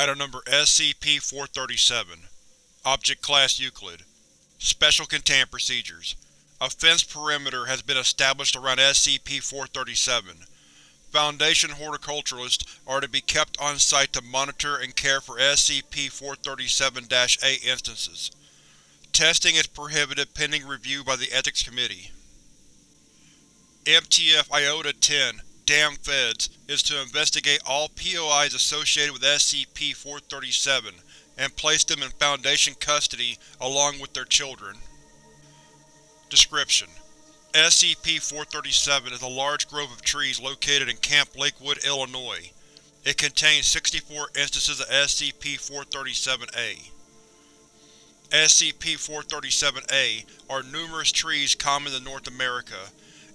Item Number SCP-437 Object Class Euclid Special Containment Procedures A fence perimeter has been established around SCP-437. Foundation horticulturalists are to be kept on site to monitor and care for SCP-437-A instances. Testing is prohibited pending review by the Ethics Committee. MTF Iota-10 Damn Feds is to investigate all POIs associated with SCP-437 and place them in Foundation custody along with their children. Description: SCP-437 is a large grove of trees located in Camp Lakewood, Illinois. It contains 64 instances of SCP-437-A. SCP-437-A are numerous trees common to North America.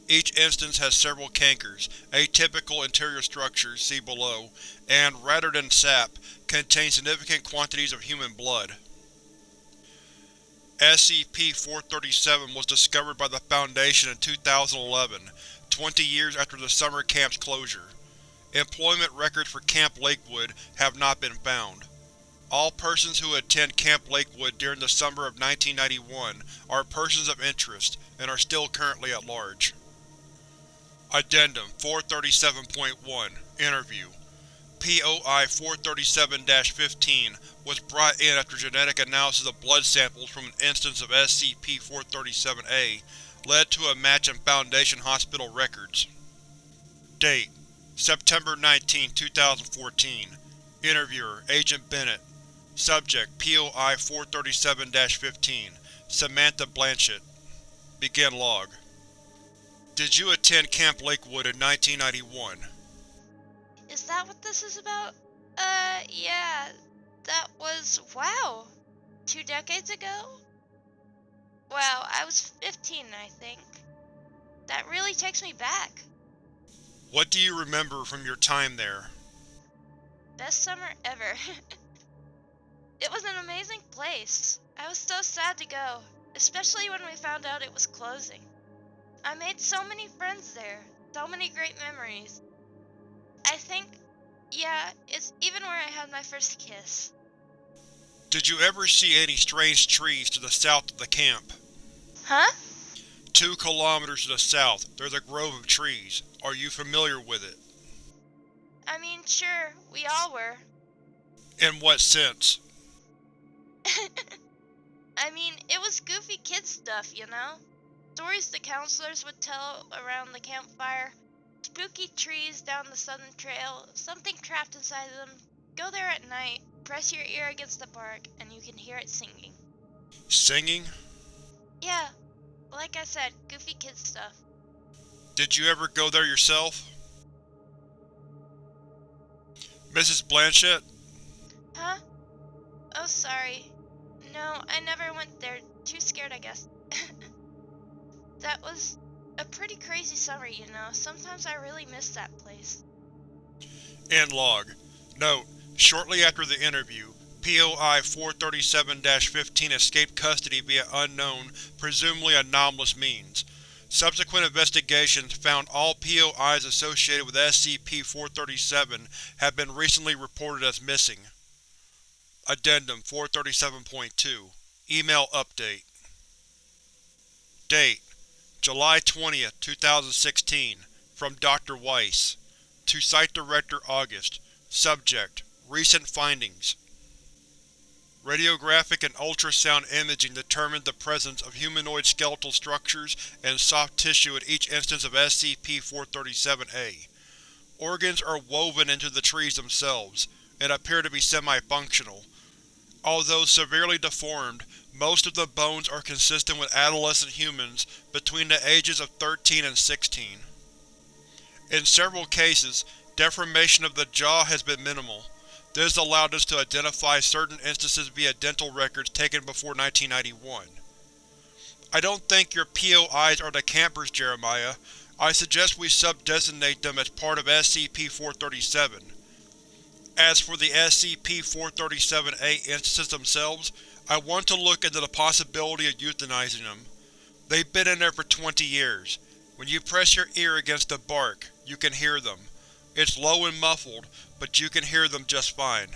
Each instance has several cankers, atypical interior structures see below, and, rather than sap, contain significant quantities of human blood. SCP-437 was discovered by the Foundation in 2011, 20 years after the summer camp's closure. Employment records for Camp Lakewood have not been found. All persons who attend Camp Lakewood during the summer of 1991 are persons of interest, and are still currently at large. Addendum 437.1 Interview. POI 437-15 was brought in after genetic analysis of blood samples from an instance of SCP-437-A led to a match in Foundation hospital records. Date: September 19, 2014 Interviewer: Agent Bennett. Subject: POI 437-15 Samantha Blanchett. Begin log Did you attend Camp Lakewood in 1991? Is that what this is about? Uh, yeah. That was, wow, two decades ago? Wow, I was 15, I think. That really takes me back. What do you remember from your time there? Best summer ever. it was an amazing place. I was so sad to go, especially when we found out it was closing. I made so many friends there, so many great memories. I think, yeah, it's even where I had my first kiss. Did you ever see any strange trees to the south of the camp? Huh? Two kilometers to the south, there's a grove of trees. Are you familiar with it? I mean, sure, we all were. In what sense? I mean, it was goofy kid stuff, you know? Stories the counselors would tell around the campfire. Spooky trees down the southern trail, something trapped inside them. Go there at night, press your ear against the bark, and you can hear it singing. Singing? Yeah, like I said, goofy kid stuff. Did you ever go there yourself? Mrs. Blanchett? Huh? Oh, sorry. No, I never went there. Too scared, I guess. That was a pretty crazy summer, you know. Sometimes I really miss that place. End log. Note: Shortly after the interview, POI 437-15 escaped custody via unknown, presumably anomalous means. Subsequent investigations found all POIs associated with SCP-437 have been recently reported as missing. Addendum 437.2 Email Update Date: July 20, 2016 From Dr. Weiss To Site Director August Subject: Recent findings Radiographic and ultrasound imaging determined the presence of humanoid skeletal structures and soft tissue in each instance of SCP-437-A. Organs are woven into the trees themselves, and appear to be semi-functional. Although severely deformed, most of the bones are consistent with adolescent humans between the ages of 13 and 16. In several cases, deformation of the jaw has been minimal. This allowed us to identify certain instances via dental records taken before 1991. I don't think your POIs are the campers, Jeremiah. I suggest we sub-designate them as part of SCP-437. As for the SCP-437-A instances themselves, I want to look into the possibility of euthanizing them. They've been in there for 20 years. When you press your ear against the bark, you can hear them. It's low and muffled, but you can hear them just fine.